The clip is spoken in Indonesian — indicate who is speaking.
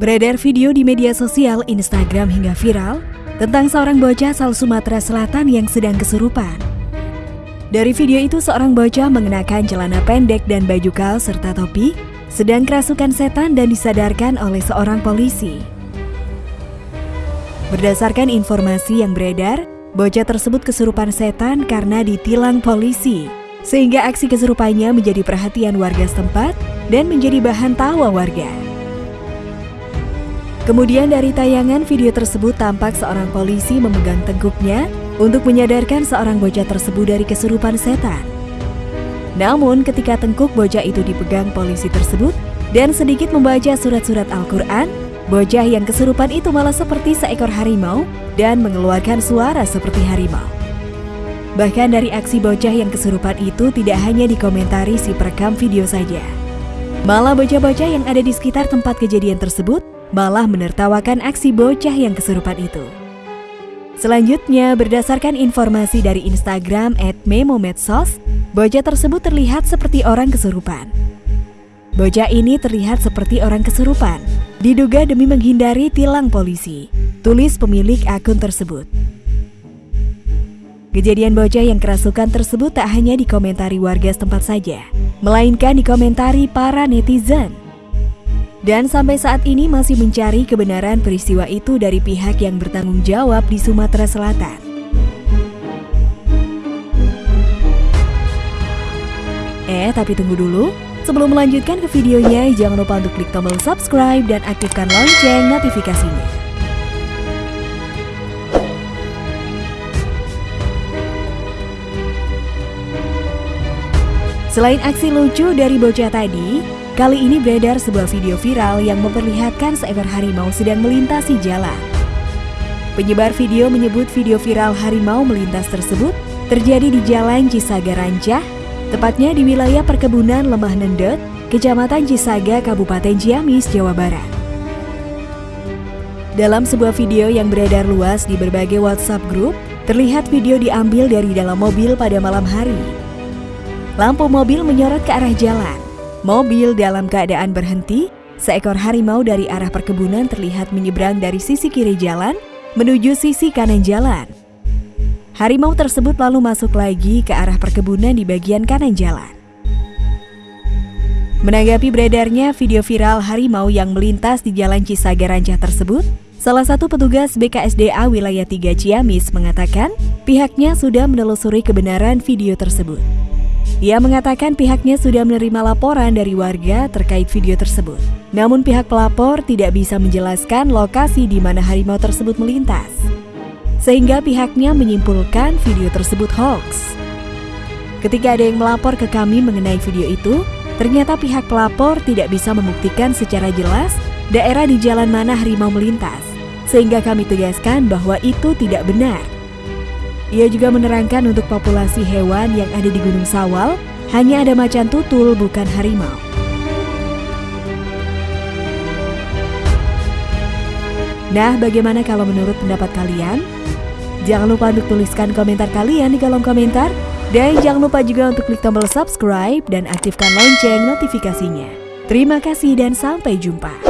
Speaker 1: Beredar video di media sosial, Instagram hingga viral tentang seorang bocah asal Sumatera Selatan yang sedang kesurupan. Dari video itu seorang bocah mengenakan celana pendek dan baju kaos serta topi sedang kerasukan setan dan disadarkan oleh seorang polisi. Berdasarkan informasi yang beredar, bocah tersebut kesurupan setan karena ditilang polisi, sehingga aksi kesurupannya menjadi perhatian warga setempat dan menjadi bahan tawa warga. Kemudian dari tayangan video tersebut tampak seorang polisi memegang tengkuknya untuk menyadarkan seorang bocah tersebut dari kesurupan setan. Namun ketika tengkuk bocah itu dipegang polisi tersebut dan sedikit membaca surat-surat Al-Quran, bocah yang kesurupan itu malah seperti seekor harimau dan mengeluarkan suara seperti harimau. Bahkan dari aksi bocah yang kesurupan itu tidak hanya dikomentari si perekam video saja. Malah bocah-bocah yang ada di sekitar tempat kejadian tersebut malah menertawakan aksi bocah yang kesurupan itu. Selanjutnya, berdasarkan informasi dari Instagram @memomedsos, bocah tersebut terlihat seperti orang kesurupan. Bocah ini terlihat seperti orang kesurupan, diduga demi menghindari tilang polisi, tulis pemilik akun tersebut. Kejadian bocah yang kerasukan tersebut tak hanya dikomentari warga setempat saja, melainkan dikomentari para netizen. Dan sampai saat ini masih mencari kebenaran peristiwa itu dari pihak yang bertanggung jawab di Sumatera Selatan. Eh, tapi tunggu dulu. Sebelum melanjutkan ke videonya, jangan lupa untuk klik tombol subscribe dan aktifkan lonceng notifikasinya. Selain aksi lucu dari bocah tadi, Kali ini beredar sebuah video viral yang memperlihatkan seekor harimau sedang melintasi jalan. Penyebar video menyebut video viral harimau melintas tersebut terjadi di Jalan Cisaga Rancah, tepatnya di wilayah perkebunan Lemah Nendet, Kecamatan Cisaga, Kabupaten Ciamis, Jawa Barat. Dalam sebuah video yang beredar luas di berbagai WhatsApp grup, terlihat video diambil dari dalam mobil pada malam hari. Lampu mobil menyorot ke arah jalan. Mobil dalam keadaan berhenti, seekor harimau dari arah perkebunan terlihat menyeberang dari sisi kiri jalan menuju sisi kanan jalan. Harimau tersebut lalu masuk lagi ke arah perkebunan di bagian kanan jalan. Menanggapi beredarnya video viral harimau yang melintas di Jalan Cisaga Rancah tersebut, salah satu petugas BKSDA wilayah 3 Ciamis mengatakan pihaknya sudah menelusuri kebenaran video tersebut. Ia mengatakan pihaknya sudah menerima laporan dari warga terkait video tersebut. Namun pihak pelapor tidak bisa menjelaskan lokasi di mana harimau tersebut melintas. Sehingga pihaknya menyimpulkan video tersebut hoax. Ketika ada yang melapor ke kami mengenai video itu, ternyata pihak pelapor tidak bisa membuktikan secara jelas daerah di jalan mana harimau melintas. Sehingga kami tegaskan bahwa itu tidak benar. Ia juga menerangkan untuk populasi hewan yang ada di Gunung Sawal, hanya ada macan tutul bukan harimau. Nah, bagaimana kalau menurut pendapat kalian? Jangan lupa untuk tuliskan komentar kalian di kolom komentar. Dan jangan lupa juga untuk klik tombol subscribe dan aktifkan lonceng notifikasinya. Terima kasih dan sampai jumpa.